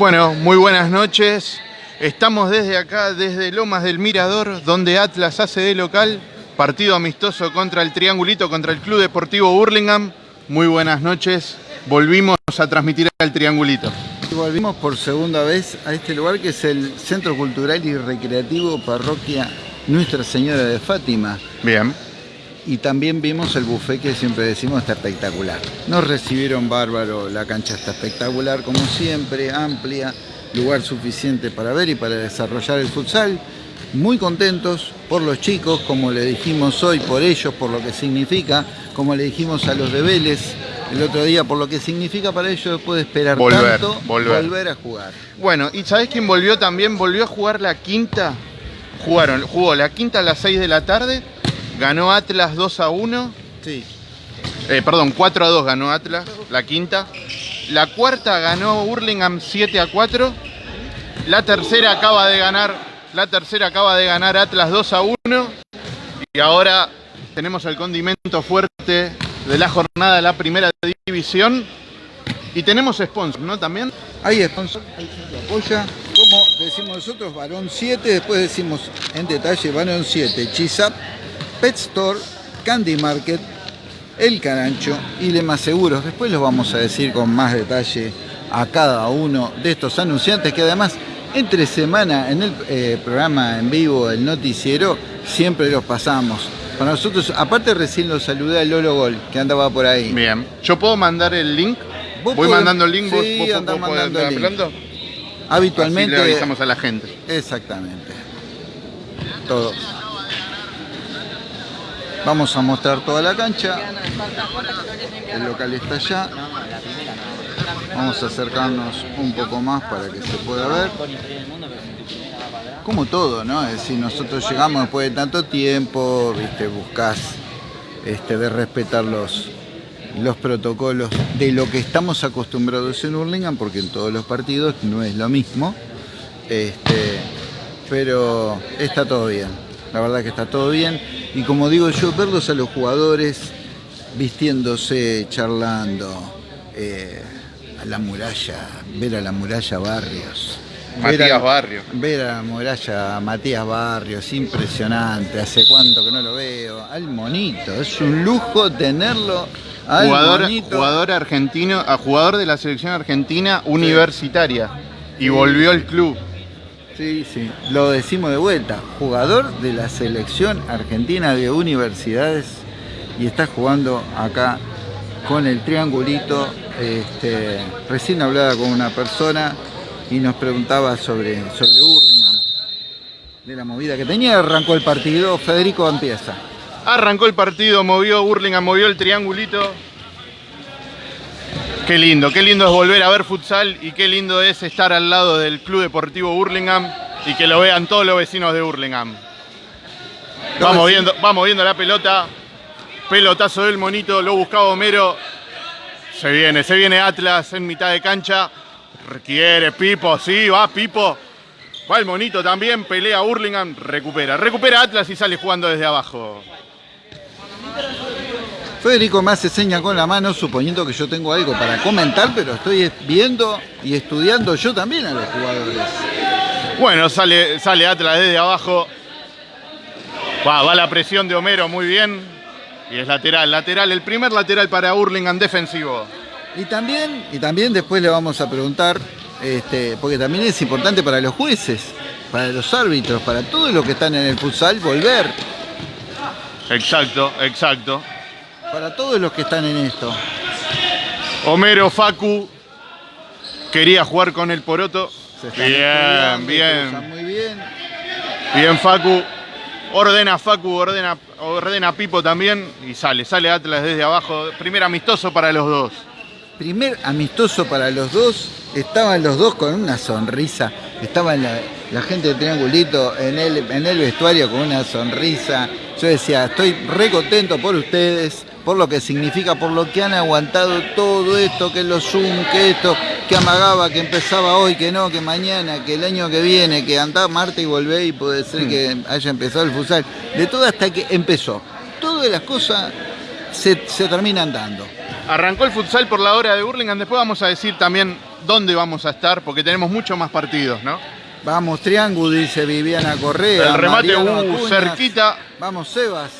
Bueno, muy buenas noches. Estamos desde acá, desde Lomas del Mirador, donde Atlas hace de local. Partido amistoso contra el Triangulito, contra el Club Deportivo Burlingame. Muy buenas noches. Volvimos a transmitir al Triangulito. Volvimos por segunda vez a este lugar que es el Centro Cultural y Recreativo Parroquia Nuestra Señora de Fátima. Bien. Y también vimos el buffet que siempre decimos está espectacular. Nos recibieron bárbaro, la cancha está espectacular como siempre, amplia, lugar suficiente para ver y para desarrollar el futsal. Muy contentos por los chicos, como le dijimos hoy, por ellos, por lo que significa, como le dijimos a los de Vélez el otro día, por lo que significa para ellos después de esperar Volver, tanto, volver. a jugar. Bueno, ¿y sabés quién volvió también? Volvió a jugar la quinta. Jugaron, jugó la quinta a las 6 de la tarde. Ganó Atlas 2 a 1. Sí. Eh, perdón, 4 a 2 ganó Atlas, la quinta. La cuarta ganó Hurlingham 7 a 4. La tercera acaba de ganar, la tercera acaba de ganar Atlas 2 a 1. Y ahora tenemos el condimento fuerte de la jornada de la primera división. Y tenemos sponsor, ¿no? También. Hay sponsor, hay apoya. Como decimos nosotros, varón 7, después decimos en detalle varón 7, Chisap, Pet Store, Candy Market, El Carancho y Lema Seguros. Después los vamos a decir con más detalle a cada uno de estos anunciantes que además entre semana en el eh, programa en vivo, el noticiero, siempre los pasamos. Para nosotros, aparte recién lo saludé a Lolo Gol, que andaba por ahí. Bien. ¿Yo puedo mandar el link? Voy podés- mandando el link, sí, vos- vos andá podés mandando el link. hablando. Habitualmente... Así le avisamos a la gente. Exactamente. Todo. Vamos a mostrar toda la cancha. El local está allá. Vamos a acercarnos un poco más para que se pueda ver. Como todo, ¿no? Es decir, nosotros llegamos después de tanto tiempo, viste, buscás este, de respetar los, los protocolos de lo que estamos acostumbrados en Hurlingham, porque en todos los partidos no es lo mismo. Este, pero está todo bien, la verdad que está todo bien. Y como digo yo, verlos a los jugadores vistiéndose, charlando, eh, a la muralla, ver a la muralla Barrios. Matías a- Barrio. Ver a la muralla Matías Barrios, impresionante, hace cuánto que no lo veo. Al monito, es un lujo tenerlo al Jugador, monito. jugador argentino, a jugador de la selección argentina universitaria. Y volvió al club. Sí, sí, lo decimos de vuelta. Jugador de la selección argentina de universidades y está jugando acá con el triangulito. Este, recién hablaba con una persona y nos preguntaba sobre, sobre Hurlingham, de la movida que tenía. Arrancó el partido, Federico empieza. Arrancó el partido, movió Burlingame, movió el triangulito. Qué lindo, qué lindo es volver a ver futsal y qué lindo es estar al lado del Club Deportivo Burlingame y que lo vean todos los vecinos de Burlingame. Vamos viendo, vamos viendo la pelota. Pelotazo del monito, lo buscaba Homero. Se viene, se viene Atlas en mitad de cancha. Requiere Pipo, sí, va Pipo. Va el monito también, pelea Hurlingham, recupera. Recupera Atlas y sale jugando desde abajo. Federico me hace seña con la mano, suponiendo que yo tengo algo para comentar, pero estoy viendo y estudiando yo también a los jugadores. Bueno, sale, sale Atlas desde abajo. Va, va la presión de Homero muy bien. Y es lateral, lateral, el primer lateral para Hurlingham defensivo. Y también, y también después le vamos a preguntar, este, porque también es importante para los jueces, para los árbitros, para todos los que están en el futsal, volver. Exacto, exacto. Para todos los que están en esto. Homero Facu quería jugar con el Poroto. Se Bien, bien. Muy bien. Bien Facu. Ordena Facu, ordena, ordena Pipo también. Y sale, sale Atlas desde abajo. Primer amistoso para los dos. Primer amistoso para los dos. Estaban los dos con una sonrisa. Estaban la, la gente de Triangulito en el, en el vestuario con una sonrisa. Yo decía, estoy re contento por ustedes, por lo que significa, por lo que han aguantado todo esto, que los Zoom, que esto, que amagaba, que empezaba hoy, que no, que mañana, que el año que viene, que andá Marte y volvé y puede ser que haya empezado el futsal. De todo hasta que empezó. Todas las cosas se, se terminan dando. Arrancó el futsal por la hora de Burlingame. Después vamos a decir también dónde vamos a estar, porque tenemos muchos más partidos, ¿no? Vamos, Triángulo, dice Viviana Correa. El remate, Mariano uh, Acuñas. cerquita. Vamos, Sebas.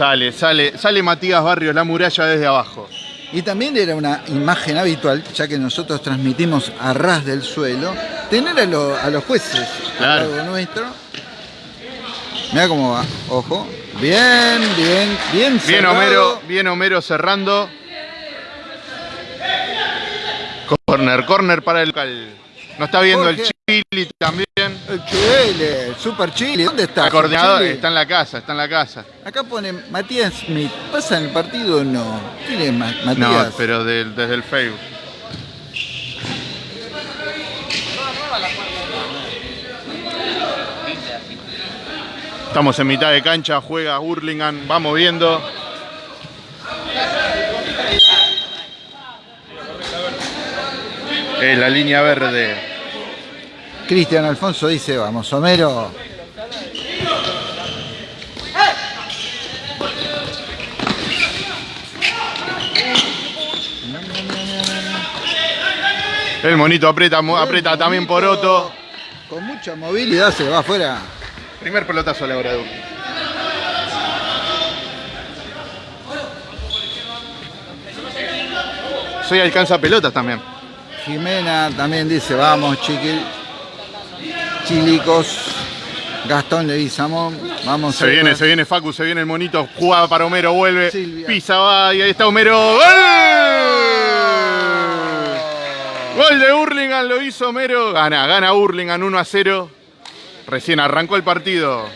Sale, sale, sale Matías Barrios, la muralla desde abajo. Y también era una imagen habitual, ya que nosotros transmitimos a ras del suelo, tener a, lo- a los jueces Claro. al lado nuestro. Mira cómo va, ojo. Bien, bien, bien. Bien cerrado. Homero, bien Homero cerrando. Corner, corner para el local. No está viendo el. Chili también. El Chile, Super Chile. ¿Dónde está? El coordinador Chile? está en la casa, está en la casa. Acá pone Matías Smith. ¿Pasa en el partido o no? ¿Quién es Ma- Matías? No, pero desde el Facebook. Estamos en mitad de cancha, juega Hurlingham, vamos viendo. Es la línea verde. Cristian Alfonso dice, vamos, Homero. El monito aprieta, aprieta también por Otto. Con mucha movilidad se va afuera. Primer pelotazo a la hora de Soy alcanza pelotas también. Jimena también dice, vamos, chiqui, chilicos. Gastón Leguizamón, vamos. Se viene, Sebas. se viene Facu, se viene el monito. Jugada para Homero, vuelve. Silvia. Pisa, va y ahí está Homero. ¡Gol! Gol de Hurlingham, lo hizo Homero. Gana, gana Hurlingham 1 a 0. Recién arrancó el partido.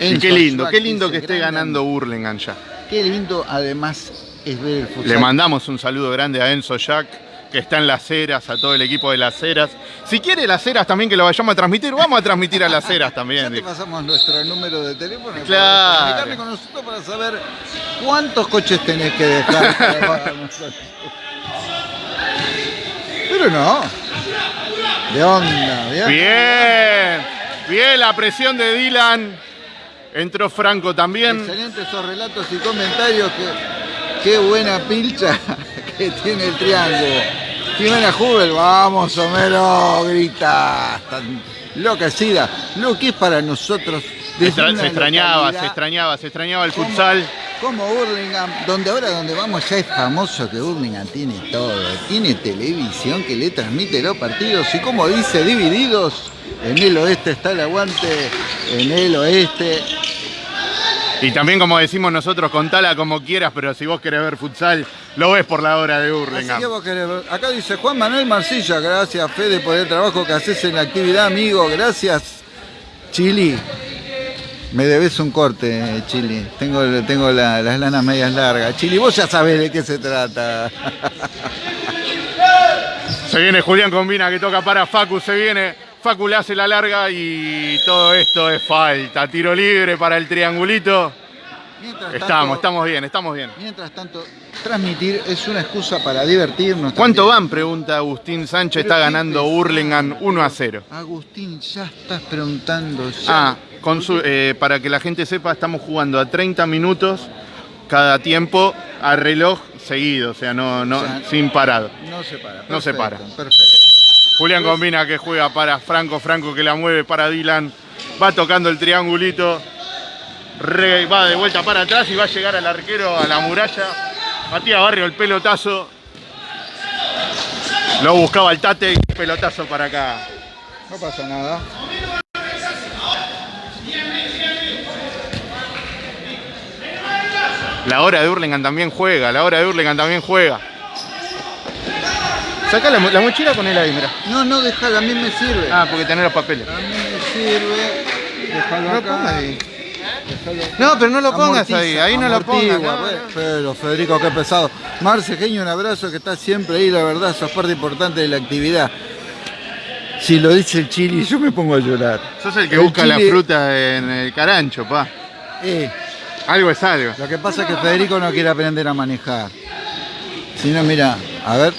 Y qué lindo, qué lindo que esté ganando Hurlingham ya. Qué lindo además es ver el fútbol. Le mandamos un saludo grande a Enzo Jack, que está en Las Heras, a todo el equipo de Las Heras. Si quiere Las Heras también que lo vayamos a transmitir, vamos a transmitir a Las Heras Ya también. te dijo. pasamos nuestro número de teléfono para Claro. comunicarte con nosotros para saber cuántos coches tenés que dejar para. Pero no. De onda, bien. Bien, bien la presión de Dylan. Entró Franco también. Excelentes esos relatos y comentarios. Que, qué buena pilcha que tiene el triángulo. Jimena Jubel, vamos Homero, grita. Está enloquecida. Lo que es para nosotros. Se, extrañaba, se extrañaba, se extrañaba el como- futsal. Como Burlingame, donde ahora donde vamos ya es famoso que Burlingame tiene todo. Tiene televisión que le transmite los partidos y como dice, divididos. En el oeste está el aguante, en el oeste. Y también como decimos nosotros, contala como quieras, pero si vos querés ver futsal, lo ves por la hora de ver. Acá dice Juan Manuel Marcilla, gracias Fede por el trabajo que haces en la actividad, amigo. Gracias, Chili. Me debes un corte, Chili. Tengo, tengo la- las lanas medias largas. Chili, vos ya sabés de qué se trata. Se viene Julián Combina que toca para Facu, se viene. Facu le hace la larga y todo esto es falta. Tiro libre para el triangulito. Mientras Estamos, tanto- estamos bien, estamos bien. Mientras tanto, transmitir es una excusa para divertirnos. ¿Cuánto también. van? Pregunta Agustín Sánchez. Pero Está ganando. Hurlingham 1 a 0. Agustín, ya estás preguntando. ya. Ah, con su- eh, para que la gente sepa, estamos jugando a 30 minutos cada tiempo a reloj seguido, o sea, no, no, O sea, sin parado. No se para. No se para. Perfecto. Julián Combina que juega para Franco, Franco que la mueve para Dylan, va tocando el triangulito, re- va de vuelta para atrás y va a llegar al arquero a la muralla. Matías Barrio el pelotazo. Lo buscaba el Tate y pelotazo para acá. No pasa nada. La hora de Hurlingham también juega, la hora de Hurlingham también juega. Saca la, mo- la mochila con él ahí, mira. No, no, déjala, a mí me sirve. Ah, porque tenés los papeles. A mí me sirve. Déjalo No lo acá. pongas ahí. No, pero no lo pongas Amortiza, ahí, ahí no lo pongas. no, pues. no. Pero Federico, qué pesado. Marce, genio, un abrazo que está siempre ahí, la verdad, sos parte importante de la actividad. Si lo dice el Chili, yo me pongo a llorar. Sos el que El busca la fruta en el carancho, pa. Eh, Algo es algo. lo que pasa es que Federico no quiere aprender a manejar. Si no, mira, a ver.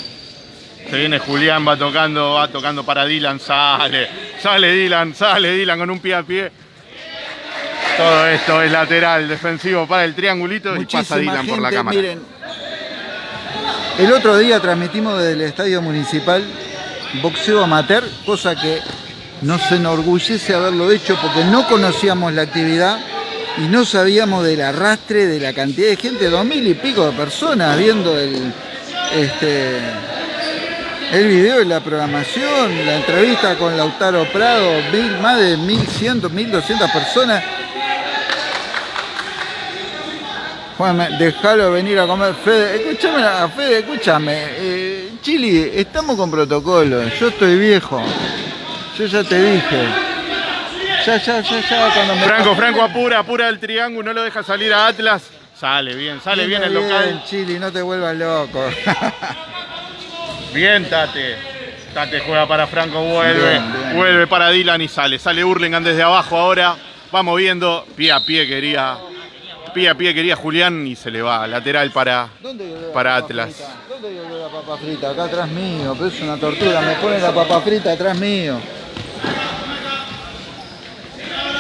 Se viene Julián, va tocando, va tocando para Dylan, sale, sale Dylan, sale Dylan con un pie a pie. Todo esto es lateral, defensivo para el triangulito y pasa Dylan por la cámara. Miren, El otro día transmitimos desde el Estadio Municipal boxeo amateur, cosa que nos enorgullece haberlo hecho porque no conocíamos la actividad y no sabíamos del arrastre de la cantidad de gente, dos mil y pico de personas viendo el, este, el video y la programación, la entrevista con Lautaro Prado, más de 1100, 1200 personas. Juan, déjalo venir a comer. Fede, escúchame, Fede, escúchame. Eh, Chili, estamos con protocolo. Yo estoy viejo. Yo ya te dije. Ya, ya, ya, ya. Cuando me Franco, Franco, apura, apura el triángulo. No lo deja salir a Atlas. Sale bien, sale bien, el local. Chili, no te vuelvas loco. bien, Tate. Tate juega para Franco, vuelve. Vuelve para Dylan y sale. Sale Hurlingham desde abajo ahora. Vamos viendo. Pie a pie quería pie a pie quería Julián y se le va. Lateral para, para Atlas. ¿Dónde la papa frita? Acá atrás mío, pero es una tortura. Me pone la papa frita atrás mío.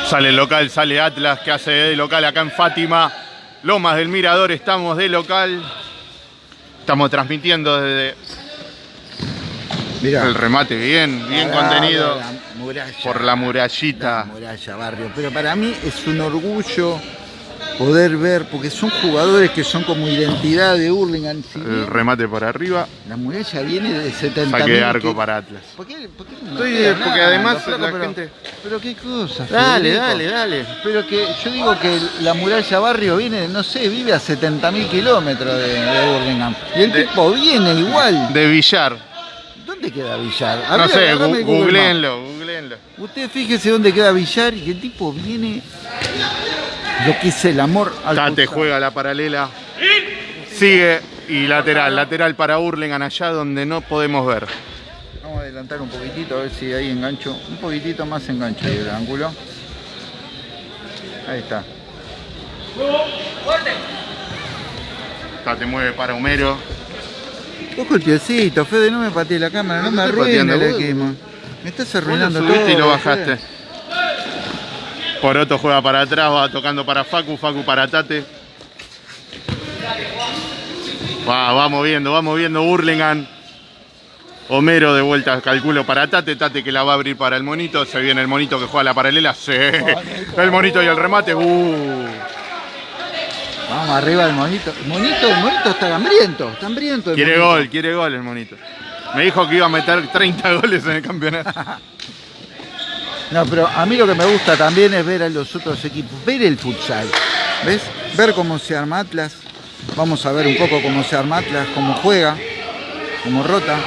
Sale el local, sale Atlas, que hace de local acá en Fátima. Lomas del Mirador, estamos de local. Estamos transmitiendo desde el remate bien, bien contenido. por la murallita. muralla, barrio. Pero para mí es un orgullo poder ver, porque son jugadores que son como identidad de Hurlingham. el remate por arriba. La muralla viene de 70 Saque arco para Atlas. ¿Por qué, Porque además la pero, gente... Pero qué cosa. Dale, dale, dale. Pero que yo digo que la muralla barrio viene, no sé, vive a 70.000 kilómetros de, de Y el tipo viene igual. De Villar. ¿Dónde queda Villar? no sé, googleenlo, googleenlo. Usted fíjese dónde queda Villar y el tipo viene lo que es el amor al Tate juega la paralela. Sigue y lateral, lateral para Hurlingham allá donde no podemos ver. Vamos a adelantar un poquitito a ver si ahí engancho, un poquitito más engancho ahí el ángulo. Ahí está. Tate mueve para Homero. Ojo el piecito, Fede, no me pateé la cámara, no, me arruines el equipo. Me estás arruinando todo. y lo bajaste. Poroto juega para atrás, va tocando para Facu, Facu para Tate. Va, va moviendo, va moviendo Burlingame. Homero de vuelta, calculo para Tate, Tate que la va a abrir para el monito. Se viene el monito que juega la paralela. Sí. El monito y el remate. Uh. Vamos arriba el monito. El monito, el monito está hambriento, está hambriento. quiere gol, quiere gol el monito. Me dijo que iba a meter 30 goles en el campeonato. No, pero a mí lo que me gusta también es ver a los otros equipos, ver el futsal, ¿ves? Ver cómo se arma Atlas, vamos a ver un poco cómo se arma Atlas, cómo juega, cómo rota,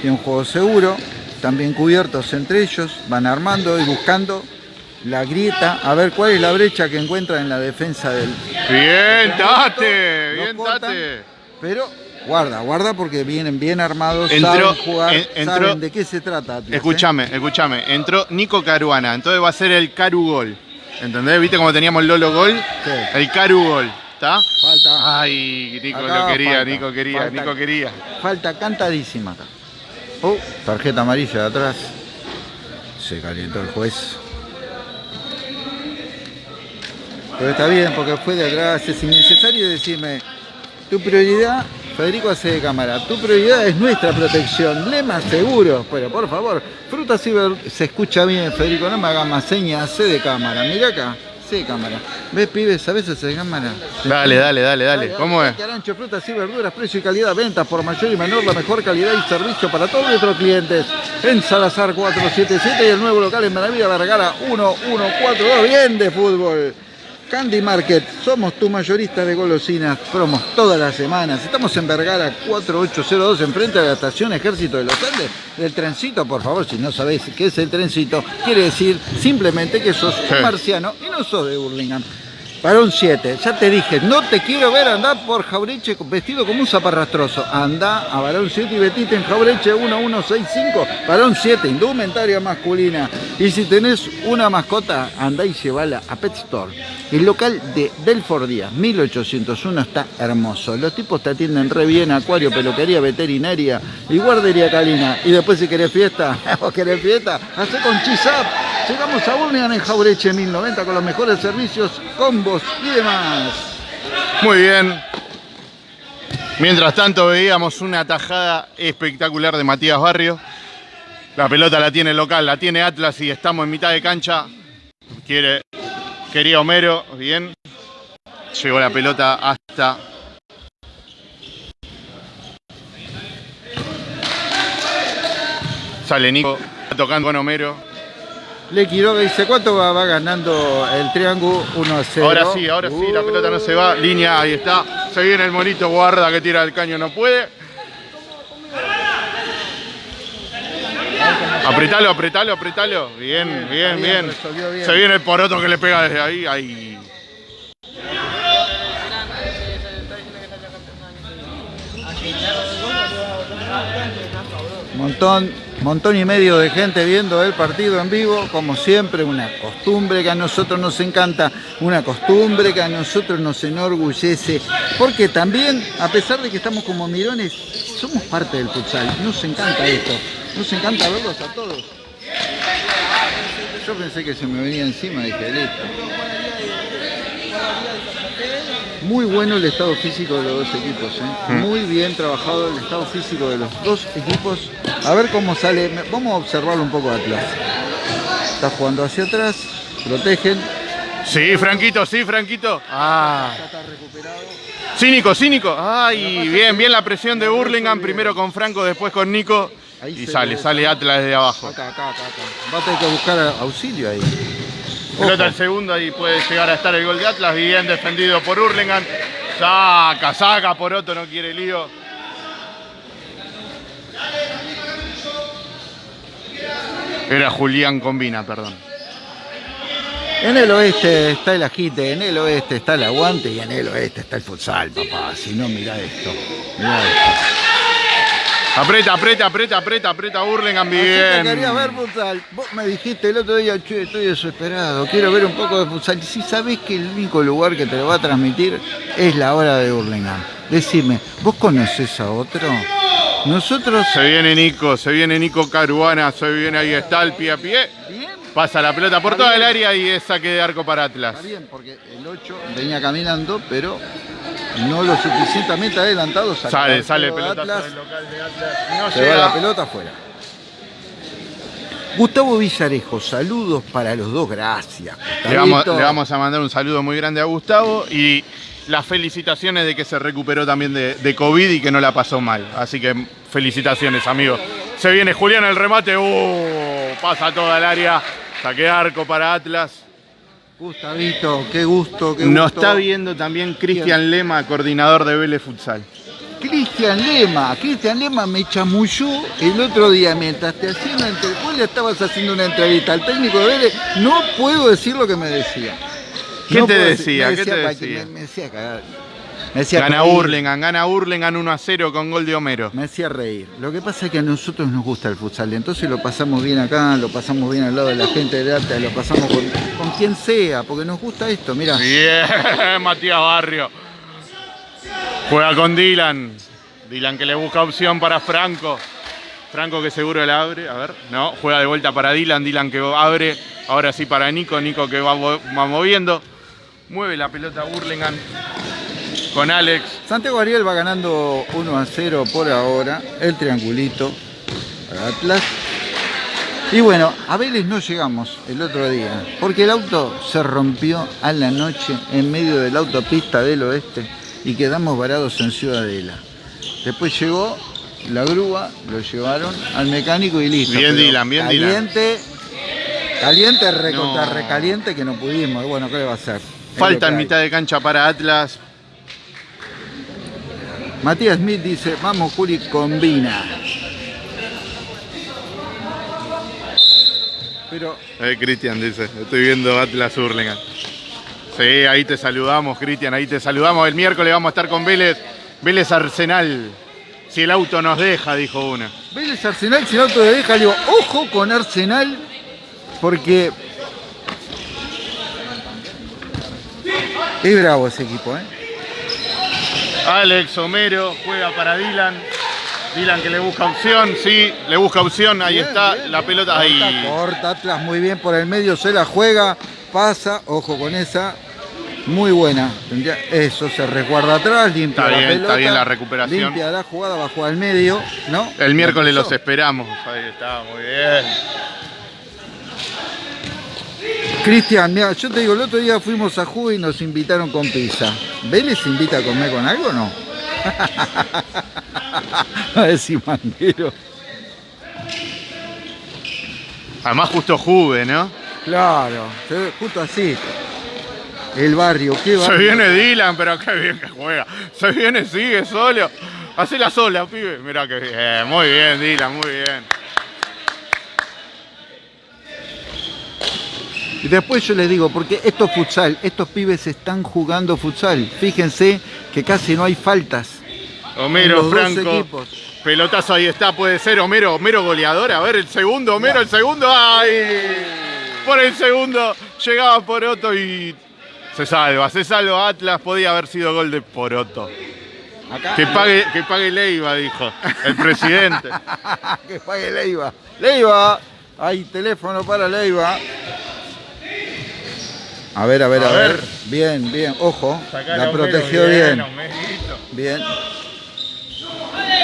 tiene un juego seguro, también cubiertos entre ellos, van armando y buscando la grieta, a ver cuál es la brecha que encuentran en la defensa del... Bien, Tate, bien, Tate. Pero Guarda, guarda porque vienen bien armados, saben jugar, saben de qué se trata. escúchame, escúchame. Entró Nico Caruana, entonces va a ser el Caru Gol. ¿Entendés? ¿Viste cómo teníamos el Lolo Gol? El Caru Gol. ¿Está? Falta. Ay, Nico lo quería, Nico quería, Nico quería. Falta cantadísima. Oh, tarjeta amarilla de atrás. Se calentó el juez. Pero está bien porque fue de atrás. Es innecesario decirme, tu prioridad Federico hace de cámara. Tu prioridad es nuestra protección. Lema seguro. Pero por favor, frutas y Se escucha bien, Federico. No me hagas más señas. Hace de cámara. Mira acá. Sí, cámara. ¿Ves, pibes? A veces de cámara. Dale, dale, dale, dale. ¿Cómo es? Arancho, frutas y verduras, precio y calidad, ventas por mayor y menor, la mejor calidad y servicio para todos nuestros clientes. En Salazar 477 y el nuevo local en Maravilla Vergara 1142. Bien de fútbol. Candy Market, somos tu mayorista de golosinas, promos todas las semanas. Estamos en Vergara 4802, enfrente de la estación Ejército de los Andes. Del trencito, por favor, si no sabéis qué es el trencito, quiere decir simplemente que sos marciano y no sos de Burlingame. Varón 7, ya te dije, no te quiero ver andar por Jaureche vestido como un zaparrastroso. Anda a Varón 7 y vetite en Jaureche 1165. Varón 7, indumentaria masculina. Y si tenés una mascota, andá y llevala a Pet Store. El local de Delford Díaz, 1801, está hermoso. Los tipos te atienden re bien, acuario, peluquería, veterinaria y guardería calina. Y después si querés fiesta, vos querés fiesta, hacé con Chisap. Llegamos a Burlingame en Jaureche 1090 con los mejores servicios, Muy bien. Mientras tanto veíamos una tajada espectacular de Matías Barrio. La pelota la tiene local, la tiene Atlas y estamos en mitad de cancha. Quiere, quería Homero, bien. Llegó la pelota hasta Sale Nico, tocando con Homero. Le Quiroga dice, ¿cuánto va, va ganando el triángulo? 1 a 0. Ahora sí, ahora sí, la pelota no se va. Línea, ahí está. Se viene el monito, guarda que tira el caño, no puede. Apretalo, apretalo, apretalo. Bien, bien, bien. Se viene el poroto que le pega desde ahí. ahí. Montón, montón y medio de gente viendo el partido en vivo, como siempre, una costumbre que a nosotros nos encanta, una costumbre que a nosotros nos enorgullece, porque también, a pesar de que estamos como mirones, somos parte del futsal, nos encanta esto, nos encanta verlos a todos. Yo pensé que se me venía encima, dije, listo. Muy bueno el estado físico de los dos equipos, ¿eh? Mm. muy bien trabajado el estado físico de los dos equipos. A ver cómo sale, vamos a observarlo un poco de Atlas. Está jugando hacia atrás, protegen. Sí, Franquito, sí, Franquito. Ah. Ya está recuperado. Cínico, cínico. Ay, bien, bien la presión de Burlingame. Primero con Franco, después con Nico. Ahí Y sale, ve. sale Atlas desde abajo. Acá, acá, acá, acá. Va a tener que buscar auxilio ahí. Pelota el segundo y puede llegar a estar el gol de Atlas. Bien defendido por Hurlingham. Saca, saca, Poroto no quiere lío. Era Julián Combina, perdón. En el oeste está el agite, en el oeste está el aguante y en el oeste está el futsal, papá. Si no, mira esto. Mirá esto. Aprieta, aprieta, aprieta, aprieta, aprieta Hurlingham. Así que quería Bien. ver futsal. Vos me dijiste el otro día, che, estoy desesperado, quiero ver un poco de futsal. Y si sabés que el único lugar que te lo va a transmitir es la hora de Burlingame. Decime, ¿vos conocés a otro? Nosotros... Se viene Nico, se viene Nico Caruana, se viene ahí está el pie a pie. Pasa la pelota por toda el área y es saque de arco para Atlas. está bien, porque el 8 venía caminando, pero no lo suficientemente adelantado. Sale, el sale pelota Atlas. del local de Atlas. No Se va llega. la pelota afuera. Gustavo Villarejo, saludos para los dos, gracias. Le vamos, Gustavito. le vamos a mandar un saludo muy grande a Gustavo y las felicitaciones de que se recuperó también de, de COVID y que no la pasó mal. Así que felicitaciones, amigo. Se viene Julián el remate. ¡Uh! pasa toda el área. Saque de arco para Atlas. Gustavito, qué gusto, qué Nos gusto. está viendo también Cristian Lema, coordinador de Vélez Futsal. Cristian Lema, Cristian Lema me chamulló el otro día mientras te hacía una entrevista. Vos le estabas haciendo una entrevista al técnico de Vélez, no puedo decir lo que me decía. ¿Qué No te decía? me ¿Qué te para que decía? Me, me decía cagar. Me decía Gana reír. Hurlingham, gana Hurlingham 1 a 0 con gol de Homero. Me hacía reír. Lo que pasa es que a nosotros nos gusta el futsal, entonces lo pasamos bien acá, lo pasamos bien al lado de la gente de Ata, lo pasamos con, con quien sea, porque nos gusta esto. Mira, Bien, Matías Barrio. Juega con Dylan. Dylan que le busca opción para Franco. Franco que seguro la abre. A ver, no, juega de vuelta para Dylan. Dylan que abre. Ahora sí para Nico. Nico que va, va moviendo. Mueve la pelota Burlingame con Alex. Santiago Ariel va ganando 1 a 0 por ahora, el triangulito para Atlas. Y bueno, a Vélez no llegamos el otro día, porque el auto se rompió a la noche en medio de la autopista del oeste y quedamos varados en Ciudadela. Después llegó la grúa, lo llevaron al mecánico y listo. Bien, Dylan, bien, Dylan. caliente, Caliente, recontra No. recaliente que no pudimos. Bueno, ¿qué le va a hacer? Falta en mitad de cancha para Atlas. Matías Smith dice, vamos Juli, combina. Pero Eh, Cristian dice, estoy viendo Atlas Hurlingham. Sí, ahí te saludamos, Cristian, ahí te saludamos. El miércoles vamos a estar con Vélez, Vélez Arsenal. Si el auto nos deja, dijo una. Vélez Arsenal, si el auto de deja, le digo, ojo con Arsenal, porque es bravo ese equipo, ¿eh? Alex Homero juega para Dylan. Dylan que le busca opción, sí, le busca opción, ahí Bien, está bien, la bien. pelota Corta, ahí. Corta, Atlas muy bien por el medio, se la juega, pasa, ojo con esa. Muy buena. Eso se resguarda atrás, limpia está la bien, pelota. Está bien la recuperación. Limpia la jugada, va a jugar al medio, ¿no? El miércoles los esperamos. Ahí está, muy bien. Cristian, mira, yo te digo, el otro día fuimos a Juve y nos invitaron con pizza. ¿Vélez invita a comer con algo o no? a decir manguero. Además justo Juve, ¿no? Claro, justo así. El barrio, qué barrio. Se viene Dylan, pero qué bien que juega. Se viene, sigue solo. la sola, pibe. Mira qué bien. Muy bien, Dylan, muy bien. Y después yo les digo, porque estos futsal, estos pibes están jugando futsal. Fíjense que casi no hay faltas. Homero Franco. Pelotazo ahí está, puede ser Homero, Homero goleador. A ver, el segundo, Homero, el segundo. ¡Ay! Por el segundo llegaba Poroto y se salva, se salva Atlas. Podía haber sido gol de Poroto. que, pague, que pague Leiva, dijo el presidente. que pague Leiva. Leiva, hay teléfono para Leiva. A ver, a ver, a, ver. Bien, bien. Ojo. la protegió bien. Bien.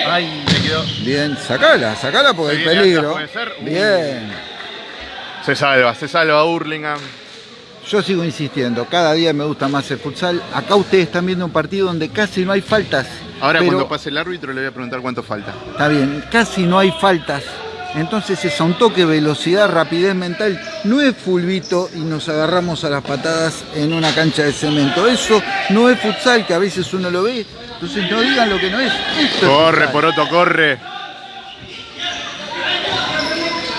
Ay, me quedó. Bien, sacala, sacala porque hay peligro. Bien. Se salva, se salva Hurlingham. Yo sigo insistiendo, cada día me gusta más el futsal. Acá ustedes están viendo un partido donde casi no hay faltas. Ahora cuando pase el árbitro le voy a preguntar cuánto falta. Está bien, casi no hay faltas. Entonces es un toque, velocidad, rapidez mental. No es fulbito y nos agarramos a las patadas en una cancha de cemento. Eso no es futsal, que a veces uno lo ve. Entonces no digan lo que no es. corre, Poroto, corre.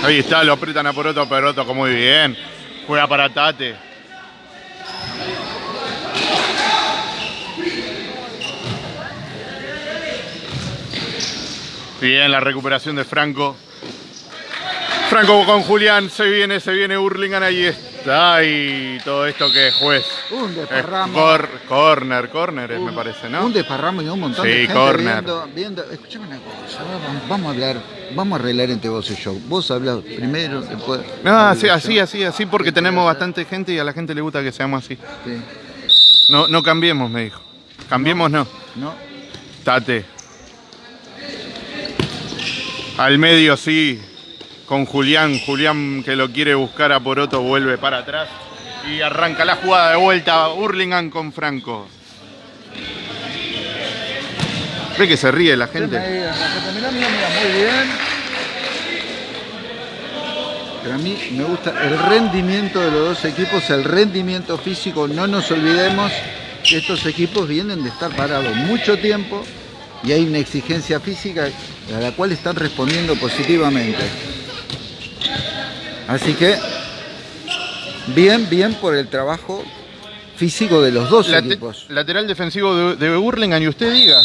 Ahí está, lo aprietan a Poroto, Poroto, muy bien. Juega para Tate. Bien, la recuperación de Franco. Franco con Julián, se viene, se viene Hurlingham, ahí está, y todo esto que es juez. Un desparramo. corner, corner me parece, ¿no? Un desparramo y un montón de gente corner. viendo, Escuchame una cosa, vamos, a hablar, vamos a arreglar entre vos y yo. Vos hablas primero, después... No, así, así, así, así, porque tenemos bastante gente y a la gente le gusta que seamos así. Sí. No, no cambiemos, me dijo. Cambiemos no. No. Tate. Al medio sí, con Julián. Julián que lo quiere buscar a Poroto vuelve para atrás. Y arranca la jugada de vuelta. Hurlingham con Franco. Ve que se ríe la gente. Pero a mí me gusta el rendimiento de los dos equipos, el rendimiento físico. No nos olvidemos que estos equipos vienen de estar parados mucho tiempo y hay una exigencia física a la cual están respondiendo positivamente. Así que, bien, bien por el trabajo físico de los dos equipos. Lateral defensivo de, de Burlingame, y usted diga.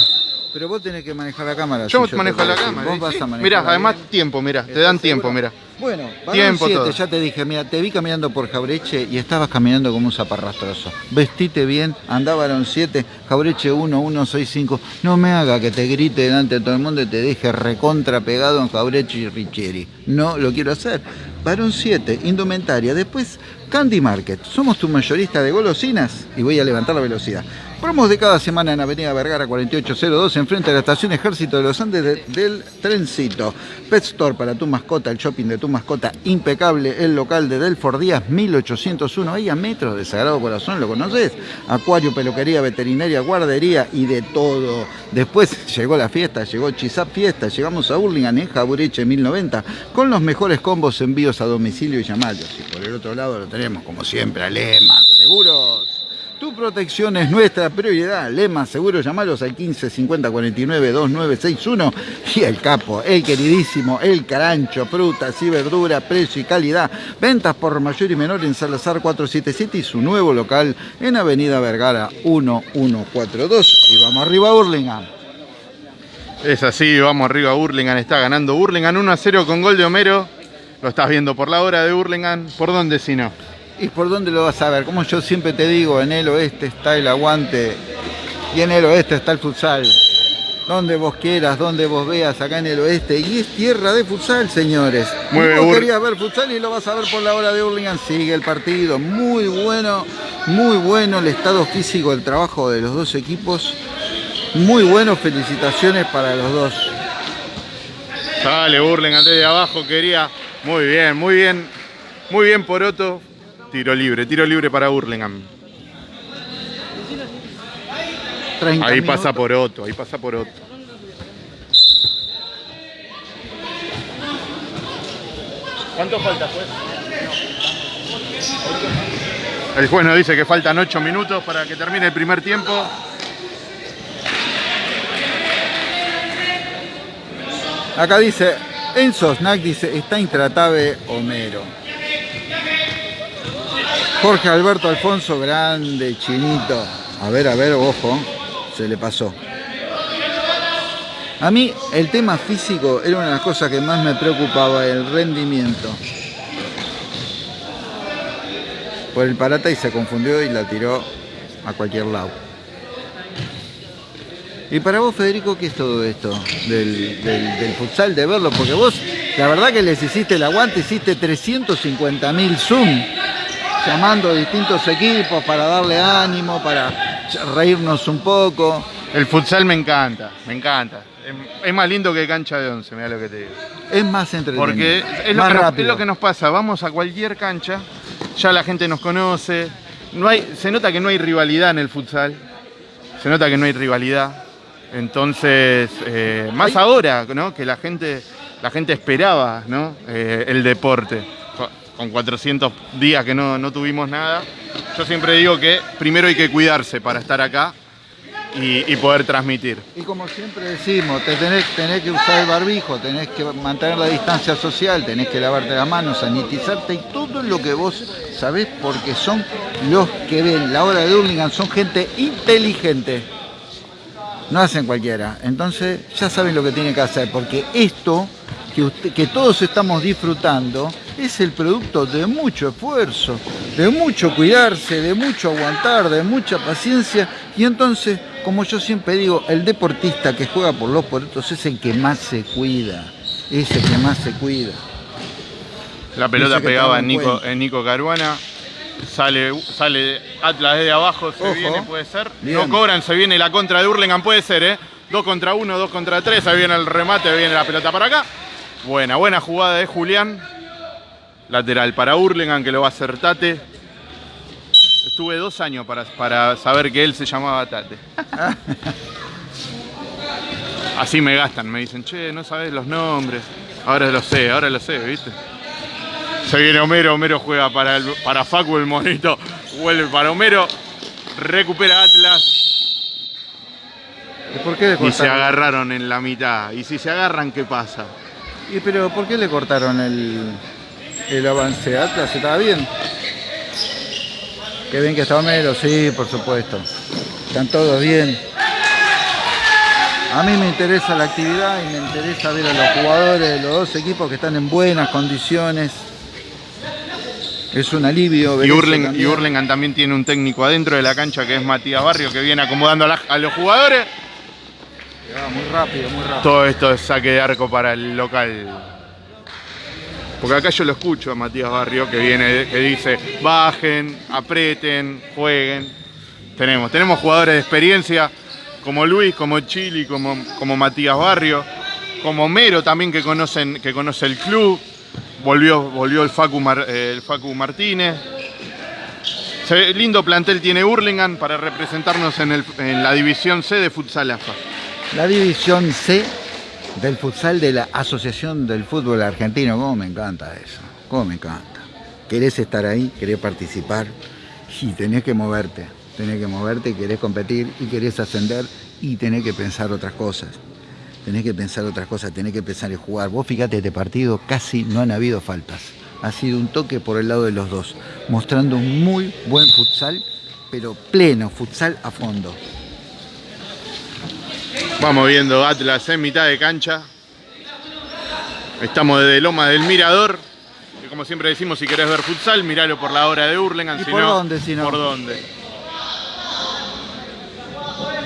Pero vos tenés que manejar la cámara. Yo, manejo la cámara. Vos vas a manejar mirá, además tiempo, mira, te dan tiempo, mira. Bueno, tiempo siete, ya te dije, mira, te vi caminando por Jaureche y estabas caminando como un zaparrastroso. Vestite bien, andaba Barón 7, Jaureche 1, 1, 6, 5. No me haga que te grite delante de todo el mundo y te deje recontra pegado en Jaureche y Richieri. No lo quiero hacer. Barón 7, indumentaria. Después, Candy Market. Somos tu mayorista de golosinas y voy a levantar la velocidad. Promos de cada semana en Avenida Vergara 4802, enfrente de la estación Ejército de los Andes del Trencito. Pet Store para tu mascota, el shopping de tu mascota impecable, el local de Delford Díaz 1801, ahí a metros de Sagrado Corazón, ¿lo conoces? Acuario, peluquería, veterinaria, guardería y de todo. Después llegó la fiesta, llegó Chisap Fiesta, llegamos a Burlingame en Jabureche 1090, con los mejores combos envíos a domicilio y llamados. Y por el otro lado lo tenemos, como siempre, Alema, seguros. Tu protección es nuestra prioridad. Lema, seguro, llamalos al 15 50 49 2961. Y el capo, el queridísimo, el carancho, frutas y verdura, precio y calidad. Ventas por mayor y menor en Salazar 477 y su nuevo local en Avenida Vergara 1142. Y vamos arriba a Burlingame. Es así, vamos arriba a Burlingame. Está ganando Burlingame 1 a 0 con gol de Homero. Lo estás viendo por la hora de Burlingame. ¿Por dónde si no? ¿Y por dónde lo vas a ver? Como yo siempre te digo, en el oeste está el aguante y en el oeste está el futsal. Donde vos quieras, donde vos veas, acá en el oeste. Y es tierra de futsal, señores. Muy vos querías ver futsal y lo vas a ver por la hora de Hurlingham. Sigue el partido, muy bueno. muy bueno el estado físico del trabajo de los dos equipos. Muy bueno, felicitaciones para los dos. Sale Burlingame desde abajo, quería. Muy bien, muy bien. Muy bien Poroto. Tiro libre, tiro libre para Burlingame. 30 Ahí minutos. pasa Poroto, ahí pasa Poroto. ¿Cuánto falta, juez? El juez nos dice que faltan 8 minutos para que termine el primer tiempo. Acá dice, Enzo Snack dice, está intratable Homero. Jorge Alberto Alfonso, grande, chinito. A ver, a ver, ojo, se le pasó. A mí el tema físico era una de las cosas que más me preocupaba, el rendimiento. Por el parata y se confundió y la tiró a cualquier lado. Y para vos, Federico, ¿qué es todo esto del, del- futsal, de verlo? Porque vos, la verdad que les hiciste el aguante, hiciste 350.000 Zoom, llamando a distintos equipos para darle ánimo, para reírnos un poco. El futsal me encanta, me encanta. Es- más lindo que cancha de 11, mira lo que te digo. Es más entretenido, Porque es lo, más que nos, rápido. es lo que nos pasa, vamos a cualquier cancha, ya la gente nos conoce, no hay, se nota que no hay rivalidad en el futsal, se nota que no hay rivalidad, entonces, eh, más ahora, ¿no? que la gente, la gente esperaba ¿no? Eh, el deporte, con 400 días que no, no tuvimos nada, yo siempre digo que primero hay que cuidarse para estar acá y, poder transmitir. Y como siempre decimos, te tenés, que usar el barbijo, tenés que mantener la distancia social, tenés que lavarte las manos, sanitizarte y todo lo que vos sabés porque son los que ven la hora de Hurlingham, son gente inteligente. No hacen cualquiera. Entonces ya saben lo que tienen que hacer porque esto que, que todos estamos disfrutando es el producto de mucho esfuerzo, de mucho cuidarse, de mucho aguantar, de mucha paciencia. Y entonces, como yo siempre digo, el deportista que juega por los porotos es el que más se cuida, es el que más se cuida. La pelota pegaba en Nico, cuenta. en Nico Caruana. Sale, sale Atlas desde abajo, se Ojo. viene, puede ser. Bien. No cobran, se viene la contra de Hurlingham, puede ser, ¿eh? Dos contra uno, dos contra tres, ahí viene el remate, viene la pelota para acá. Buena, buena jugada de Julián. Lateral para Hurlingham, que lo va a hacer Tate. Estuve dos años para, para saber que él se llamaba Tate. Así me gastan, me dicen, che, no sabes los nombres. Ahora lo sé, ahora lo sé, ¿viste? Se viene Homero, Homero juega para, el, para Facu el monito, vuelve para Homero, recupera Atlas ¿Y por qué le y se agarraron en la mitad. Y si se agarran, ¿qué pasa? ¿Y pero por qué le cortaron el, el avance? Atlas estaba bien. Qué bien que está Homero, sí, por supuesto. Están todos bien. A mí me interesa la actividad y me interesa ver a los jugadores de los dos equipos que están en buenas condiciones. Es un alivio ver Y, eso Hurling- y. Hurlingham también tiene un técnico adentro de la cancha que es Matías Barrio, que viene acomodando a, la- a los jugadores. Ah, muy rápido, muy rápido. Todo esto es saque de arco para el local. Porque acá yo lo escucho a Matías Barrio que viene, que dice, bajen, aprieten, jueguen. Tenemos, tenemos jugadores de experiencia como Luis, como Chili, como, como Matías Barrio, como Mero también que conocen, que conoce el club. Volvió, volvió el Facu, Mar- eh, Martínez. Lindo plantel tiene Hurlingham para representarnos en, el- en la división C de Futsal AFA. La división C del futsal de la Asociación del Fútbol Argentino. Cómo me encanta eso. Cómo me encanta. Querés estar ahí, querés participar y tenés que moverte. Tenés que moverte, querés competir y querés ascender y tenés que pensar otras cosas. Tenés que pensar otras cosas, tenés que pensar en jugar. Vos fíjate, este partido casi no han habido faltas. Ha sido un toque por el lado de los dos, mostrando un muy buen futsal, pero pleno, futsal a fondo. Vamos viendo Atlas en mitad de cancha. Estamos desde Loma del Mirador. Que como siempre decimos, si querés ver futsal, miralo por la hora de Hurlingham. ¿Y si por no, dónde, si no? ¿Por dónde?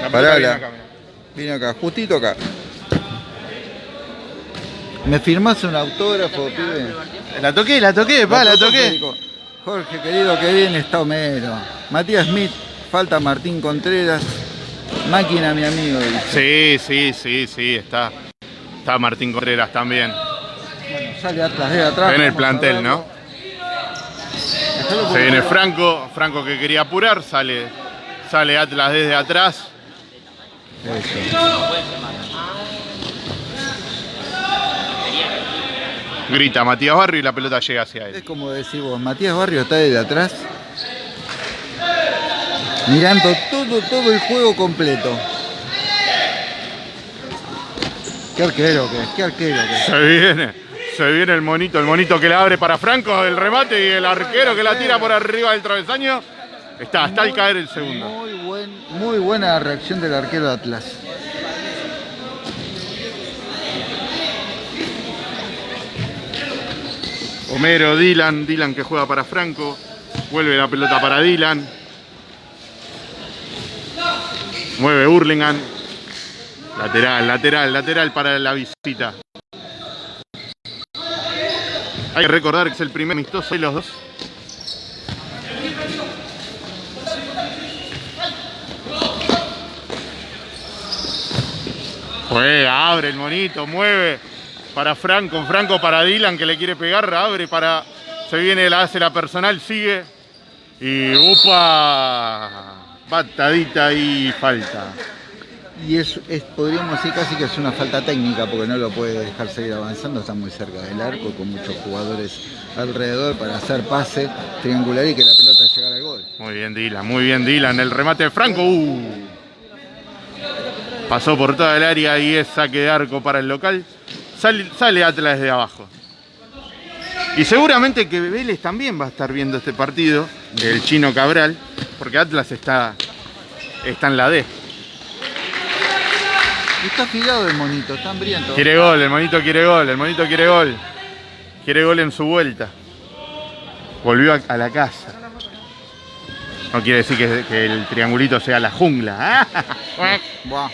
La Pará, viene acá, mirá. Vine acá, justito acá. ¿Me firmás un autógrafo, pibe? La toqué, la toqué, pa, la toqué. Jorge, querido, que bien está Homero. Matías Smith, falta Martín Contreras. Máquina, mi amigo. Sí, sí, sí, sí, está. Está Martín Contreras también. Bueno, sale Atlas de atrás. En el plantel, ¿no? Se viene Franco, Franco que quería apurar, sale, sale Atlas desde atrás. Grita Matías Barrio y la pelota llega hacia él. Es como decís vos, Matías Barrio está desde atrás. Mirando todo, todo el juego completo. Qué arquero que es, qué arquero que es. Se viene, se viene el monito, el monito que le abre para Franco el remate y el arquero que la tira por arriba del travesaño. Está, está al caer el segundo. Muy, buen, muy buena reacción del arquero de Atlas. Homero, Dylan, Dylan que juega para Franco. Vuelve la pelota para Dylan. Mueve Hurlingham. Lateral, lateral, lateral para la visita. Hay que recordar que es el primer amistoso de los dos. Juega, abre el monito, mueve para Franco, Franco para Dylan que le quiere pegar, abre para. Se viene, la hace la personal, sigue. Y upa, patadita y falta. Y es, es, podríamos decir casi que es una falta técnica porque no lo puede dejar seguir avanzando, está muy cerca del arco con muchos jugadores alrededor para hacer pase triangular y que la pelota llegara al gol. Muy bien Dylan, muy bien Dylan, el remate de Franco. Uh. Pasó por toda el área y es saque de arco para el local. Sale, sale Atlas de abajo. Y seguramente que Vélez también va a estar viendo este partido, el chino Cabral, porque Atlas está, está en la D. Está afilado el monito, está hambriento. Quiere gol, el monito quiere gol, el monito quiere gol. Quiere gol en su vuelta. Volvió a, a la casa. No quiere decir que, que, el triangulito sea la jungla. ¿eh? Buah.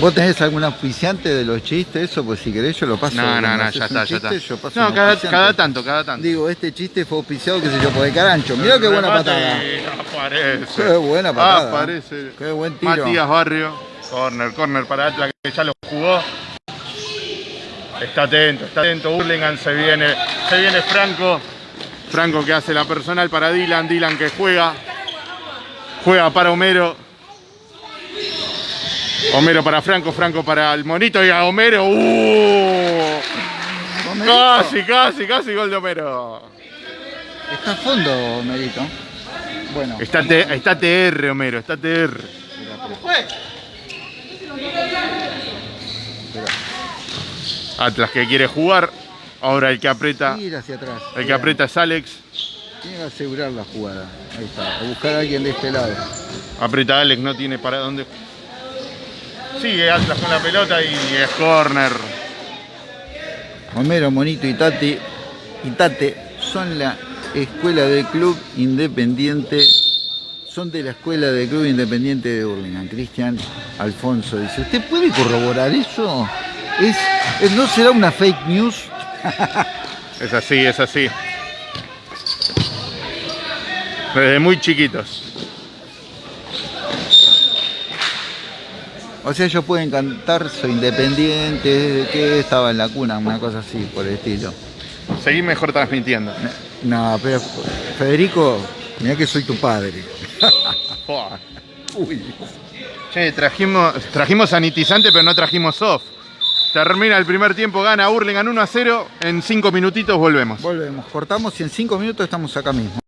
¿Vos tenés algún auspiciante de los chistes? Eso, pues si querés yo lo paso. No, no, no, ya está, ya está. No, cada, cada, tanto, cada tanto. Digo, este chiste fue auspiciado, qué sé yo, por el carancho. Mirá qué buena patada. Aparece. Qué buena patada. Aparece. Qué buen tiro. Matías Barrio. Corner, corner para Atlas, que ya lo jugó. Está atento, está atento. Hurlingham se viene, se viene Franco. Franco que hace la personal para Dylan. Dylan que juega. Juega para Homero. Homero para Franco, Franco para el monito y a Homero. ¡Uh! Casi, casi, casi gol de Homero. Está a fondo, Homerito. Bueno. Está, te, está TR, Homero, está TR. Atlas que quiere jugar. Ahora el que aprieta. hacia atrás. El que aprieta es Alex. Tiene que asegurar la jugada. Ahí está. A buscar a alguien de este lado. Aprieta Alex, no tiene para dónde. Sigue Atlas con la pelota y es corner. Homero, Monito y Tate, y Tate son la escuela del club independiente, son de la escuela del club independiente de Burlingame. Cristian Alfonso dice, ¿usted puede corroborar eso? ¿Es, ¿No será una fake news? es así, es así. Desde muy chiquitos. O sea, ellos pueden cantar Soy Independiente, desde que estaba en la cuna, una cosa así, por el estilo. Seguí mejor transmitiendo. No, pero Federico, mira que soy tu padre. Uy. Che, trajimos, trajimos sanitizante, pero no trajimos soft. Termina el primer tiempo, gana Hurlingham 1 a 0. En 5 minutitos volvemos. Volvemos, cortamos y en 5 minutos estamos acá mismo.